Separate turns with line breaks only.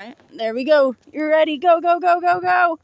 Right, there we go. You're ready. Go, go, go, go, go.